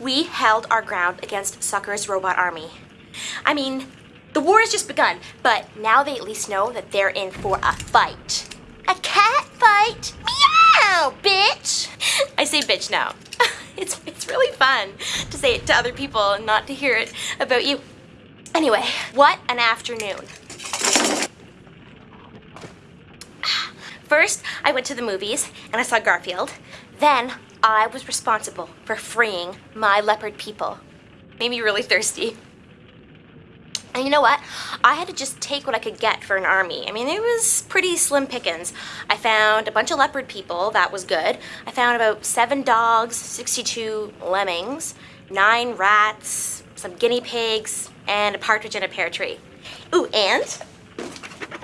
we held our ground against Sucker's robot army. I mean, the war has just begun, but now they at least know that they're in for a fight. A cat fight? Meow, bitch! I say bitch now. It's, it's really fun to say it to other people and not to hear it about you. Anyway, what an afternoon. First, I went to the movies and I saw Garfield. Then, I was responsible for freeing my leopard people. Made me really thirsty. And you know what? I had to just take what I could get for an army. I mean, it was pretty slim pickings. I found a bunch of leopard people, that was good. I found about seven dogs, 62 lemmings, nine rats, some guinea pigs, and a partridge in a pear tree. Ooh, and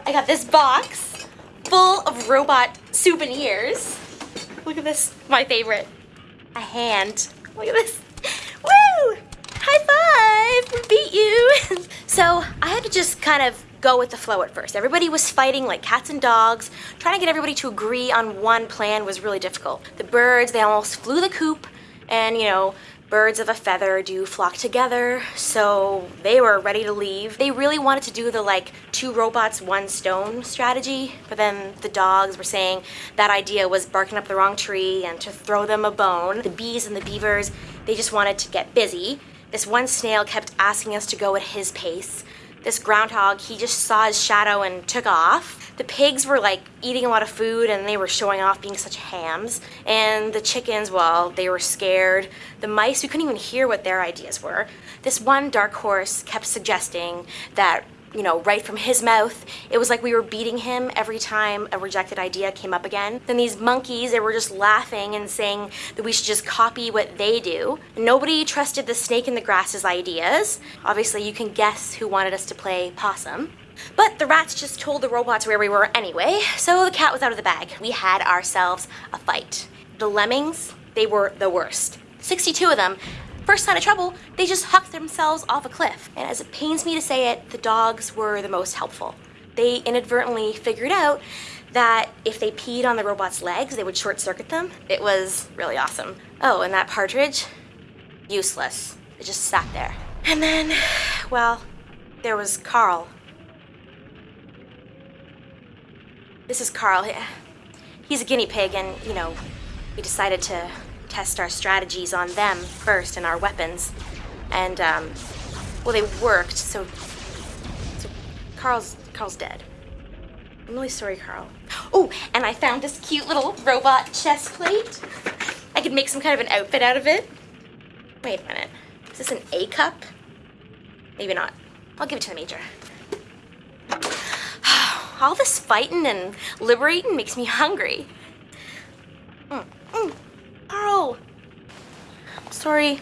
I got this box full of robot souvenirs. Look at this, my favorite. A hand. Look at this. Woo! High five! We beat you! so I had to just kind of go with the flow at first. Everybody was fighting like cats and dogs. Trying to get everybody to agree on one plan was really difficult. The birds, they almost flew the coop and you know, birds of a feather do flock together, so they were ready to leave. They really wanted to do the like two robots, one stone strategy, but then the dogs were saying that idea was barking up the wrong tree and to throw them a bone. The bees and the beavers, they just wanted to get busy. This one snail kept asking us to go at his pace. This groundhog, he just saw his shadow and took off. The pigs were like eating a lot of food and they were showing off being such hams. And the chickens, well, they were scared. The mice, we couldn't even hear what their ideas were. This one dark horse kept suggesting that you know, right from his mouth. It was like we were beating him every time a rejected idea came up again. Then these monkeys, they were just laughing and saying that we should just copy what they do. Nobody trusted the snake in the grass's ideas. Obviously, you can guess who wanted us to play possum. But the rats just told the robots where we were anyway, so the cat was out of the bag. We had ourselves a fight. The lemmings, they were the worst. 62 of them, First sign of trouble, they just hucked themselves off a cliff. And as it pains me to say it, the dogs were the most helpful. They inadvertently figured out that if they peed on the robot's legs, they would short circuit them. It was really awesome. Oh, and that partridge, useless. It just sat there. And then, well, there was Carl. This is Carl. He's a guinea pig and, you know, we decided to test our strategies on them first and our weapons. And, um, well, they worked, so, so Carl's, Carl's dead. I'm really sorry, Carl. Oh, and I found this cute little robot chest plate. I could make some kind of an outfit out of it. Wait a minute. Is this an A cup? Maybe not. I'll give it to the major. All this fighting and liberating makes me hungry. Sorry,